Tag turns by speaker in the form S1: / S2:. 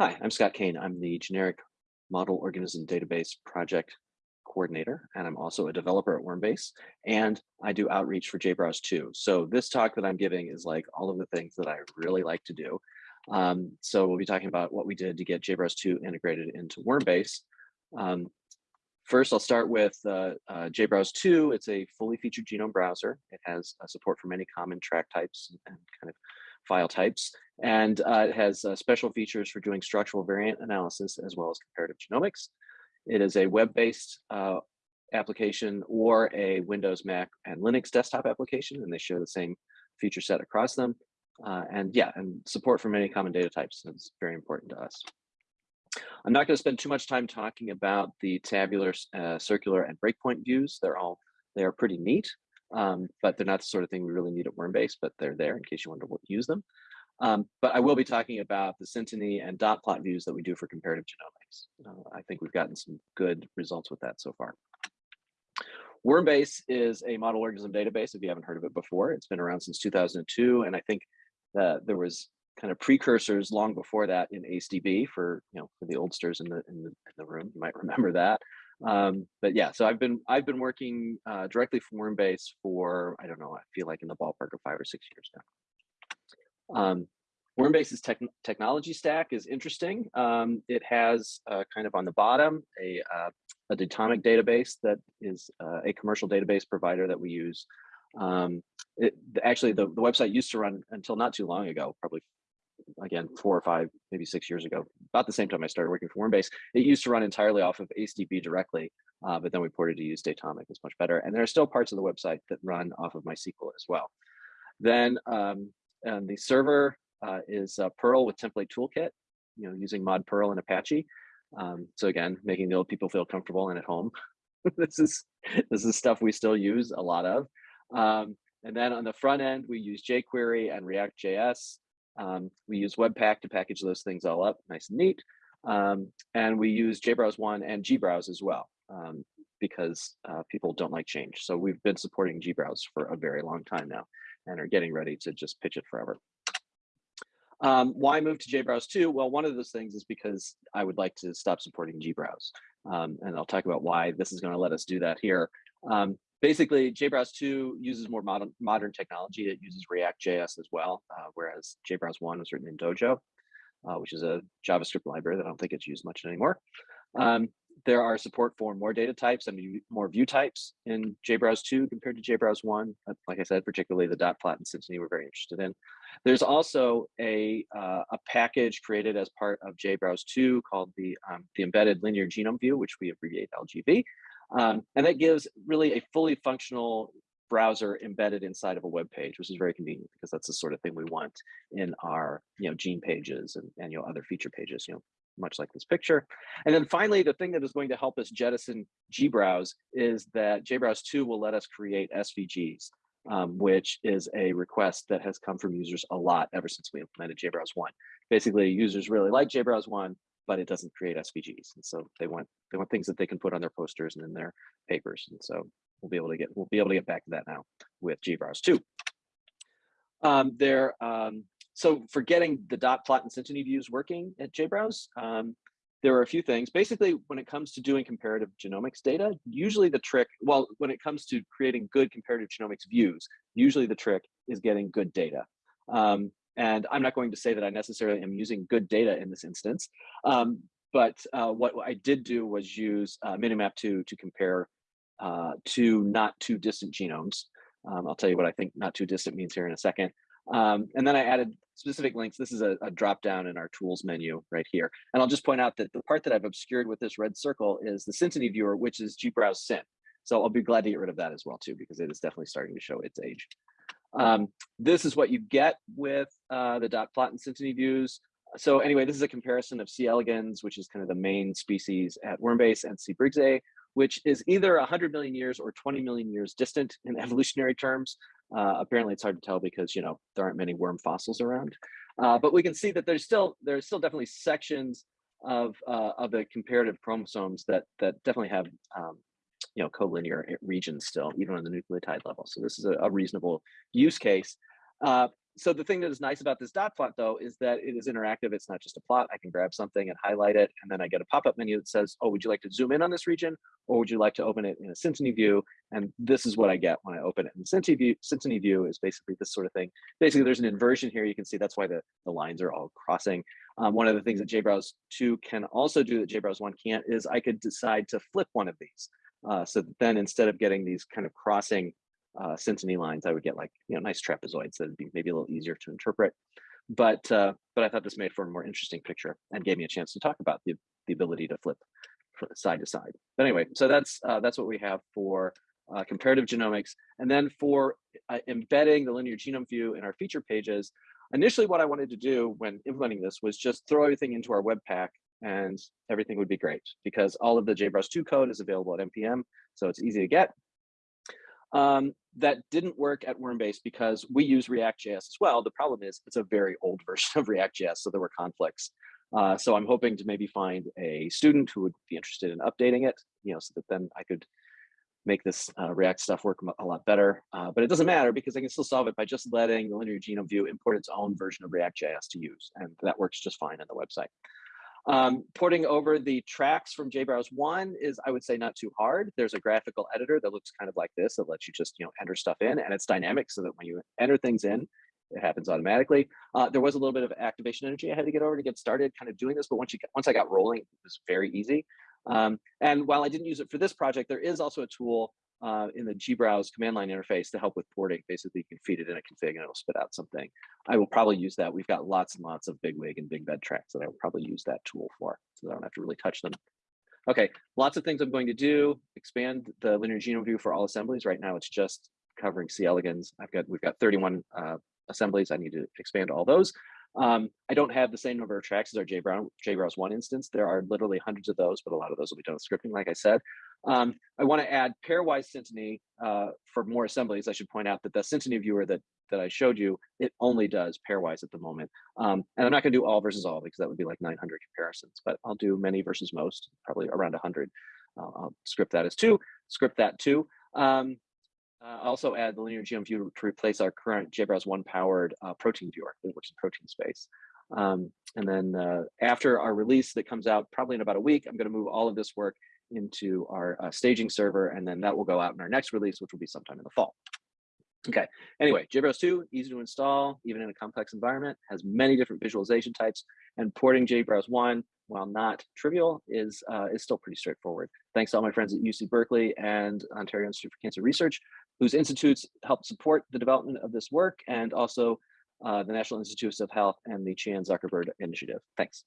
S1: Hi, I'm Scott Cain. I'm the generic model organism database project coordinator, and I'm also a developer at Wormbase, and I do outreach for JBrowse too. So this talk that I'm giving is like all of the things that I really like to do. Um, so we'll be talking about what we did to get JBrowse 2 integrated into Wormbase. Um, first, I'll start with uh, uh, JBrowse 2. It's a fully featured genome browser. It has uh, support for many common track types and kind of file types. And uh, it has uh, special features for doing structural variant analysis as well as comparative genomics. It is a web-based uh, application or a Windows, Mac, and Linux desktop application, and they share the same feature set across them. Uh, and yeah, and support for many common data types is very important to us. I'm not going to spend too much time talking about the tabular, uh, circular, and breakpoint views. They're all they are pretty neat um, but they're not the sort of thing we really need at Wormbase, but they're there in case you want to use them. Um, but I will be talking about the Synteny and dot plot views that we do for comparative genomics. Uh, I think we've gotten some good results with that so far. Wormbase is a model organism database, if you haven't heard of it before. It's been around since 2002, and I think that there was kind of precursors long before that in ACEDB for you know for the oldsters in the in the, in the room. You might remember that. Um, but yeah, so I've been I've been working uh, directly for Wormbase for I don't know I feel like in the ballpark of five or six years now. Um, Wormbase's tech, technology stack is interesting. Um, it has uh, kind of on the bottom a uh, a Datomic database that is uh, a commercial database provider that we use. Um, it, actually, the, the website used to run until not too long ago, probably again, four or five, maybe six years ago, about the same time I started working for Wormbase, it used to run entirely off of ACEDB directly, uh, but then we ported to use Datomic. It's much better. And there are still parts of the website that run off of MySQL as well. Then um, and the server uh, is Perl with template toolkit, you know, using mod Perl and Apache. Um, so again, making the old people feel comfortable and at home. this is this is stuff we still use a lot of. Um, and then on the front end, we use jQuery and React.js. Um, we use Webpack to package those things all up nice and neat. Um, and we use JBrowse 1 and gbrowse as well um, because uh, people don't like change. So we've been supporting gbrowse for a very long time now and are getting ready to just pitch it forever. Um, why move to JBrowse 2? Well, one of those things is because I would like to stop supporting gbrowse. Um, and I'll talk about why this is going to let us do that here. Um, basically JBrowse 2 uses more modern, modern technology. It uses React.js as well, uh, whereas JBrowse 1 was written in Dojo, uh, which is a JavaScript library that I don't think it's used much anymore. Um, there are support for more data types and more view types in JBrowse 2 compared to JBrowse 1. Uh, like I said, particularly the dot plot and Synteny we're very interested in. There's also a, uh, a package created as part of JBrowse 2 called the, um, the Embedded Linear Genome View, which we abbreviate LGV. Um, and that gives really a fully functional browser embedded inside of a web page, which is very convenient because that's the sort of thing we want in our you know gene pages and, and you know other feature pages, you know, much like this picture. And then finally, the thing that is going to help us jettison gbrowse is that jbrowse 2 will let us create SVGs, um, which is a request that has come from users a lot ever since we implemented jbrowse 1. Basically, users really like jbrowse 1, but it doesn't create SVGs. And so they want they want things that they can put on their posters and in their papers. And so we'll be able to get we'll be able to get back to that now with JBrowse 2. Um, there, um, so for getting the dot plot and Synteny views working at JBrowse, um, there are a few things. Basically, when it comes to doing comparative genomics data, usually the trick, well, when it comes to creating good comparative genomics views, usually the trick is getting good data. Um, and I'm not going to say that I necessarily am using good data in this instance, um, but uh, what I did do was use uh, Minimap2 to compare uh, two not too distant genomes. Um, I'll tell you what I think not too distant means here in a second. Um, and then I added specific links. This is a, a, drop down in our tools menu right here. And I'll just point out that the part that I've obscured with this red circle is the Synteny viewer, which is gbrowse Synt. So I'll be glad to get rid of that as well too, because it is definitely starting to show its age. Um, this is what you get with uh, the dot plot and Synteny views. So anyway, this is a comparison of C. elegans, which is kind of the main species at Wormbase, and C. briggsae, which is either 100 million years or 20 million years distant in evolutionary terms. Uh, apparently, it's hard to tell because you know there aren't many worm fossils around. Uh, but we can see that there's still there's still definitely sections of uh, of the comparative chromosomes that that definitely have um, you know, collinear regions still, even on the nucleotide level. So this is a, a reasonable use case. So the thing that is nice about this dot plot though is that it is interactive. It's not just a plot. I can grab something and highlight it, and then I get a pop-up menu that says, oh, would you like to zoom in on this region? Or would you like to open it in a Synteny view? And this is what I get when I open it. And Synteny view, Synteny view is basically this sort of thing. Basically, there's an inversion here. You can see that's why the, the lines are all crossing. Um, one of the things that JBrowse 2 can also do that JBrowse 1 can't is I could decide to flip one of these. Uh, so then instead of getting these kind of crossing uh, lines, I would get like, you know, nice trapezoids that would be maybe a little easier to interpret. But uh, but I thought this made for a more interesting picture and gave me a chance to talk about the, the ability to flip side to side. But anyway, so that's uh, that's what we have for uh, comparative genomics. And then for uh, embedding the linear genome view in our feature pages, initially what I wanted to do when implementing this was just throw everything into our Webpack and everything would be great because all of the JBrowse 2 code is available at NPM, so it's easy to get. Um, that didn't work at Wormbase because we use React.js as well. The problem is it's a very old version of React.js, so there were conflicts. Uh, so I'm hoping to maybe find a student who would be interested in updating it, you know, so that then I could make this uh, React stuff work a lot better. Uh, but it doesn't matter because I can still solve it by just letting the linear genome view import its own version of React.js to use. And that works just fine on the website. Um, porting over the tracks from JBrowse 1 is, I would say, not too hard. There's a graphical editor that looks kind of like this that lets you just, you know, enter stuff in, and it's dynamic so that when you enter things in, it happens automatically. Uh, there was a little bit of activation energy I had to get over to get started kind of doing this, but once you once I got rolling, it was very easy. Um, and while I didn't use it for this project, there is also a tool uh, in the JBrowse command line interface to help with porting. Basically, you can feed it in a config and it'll spit out something. I will probably use that. We've got lots and lots of bigwig and big bed tracks that I will probably use that tool for, so I don't have to really touch them. Okay, lots of things I'm going to do. Expand the linear genome view for all assemblies. Right now, it's just covering C. elegans. I've got we've got 31 uh, assemblies. I need to expand all those. Um, I don't have the same number of tracks as our JBrowse 1 instance. There are literally hundreds of those, but a lot of those will be done with scripting, like I said. Um, I want to add pairwise Synteny uh, for more assemblies. I should point out that the Synteny viewer that, that I showed you, it only does pairwise at the moment. Um, and I'm not going to do all versus all because that would be like 900 comparisons, but I'll do many versus most, probably around 100. Uh, I'll script that as two, script that too. Um, uh, also add the linear genome view to replace our current JBrowse 1 powered uh, protein viewer that works in protein space. Um, and then uh, after our release that comes out probably in about a week, I'm going to move all of this work into our uh, staging server, and then that will go out in our next release, which will be sometime in the fall. Okay, anyway, JBrowse 2, easy to install, even in a complex environment, has many different visualization types, and porting JBrowse 1, while not trivial, is, uh, is still pretty straightforward. Thanks to all my friends at UC Berkeley and Ontario Institute for Cancer Research, whose institutes help support the development of this work, and also uh, the National Institutes of Health and the Chan Zuckerberg Initiative. Thanks.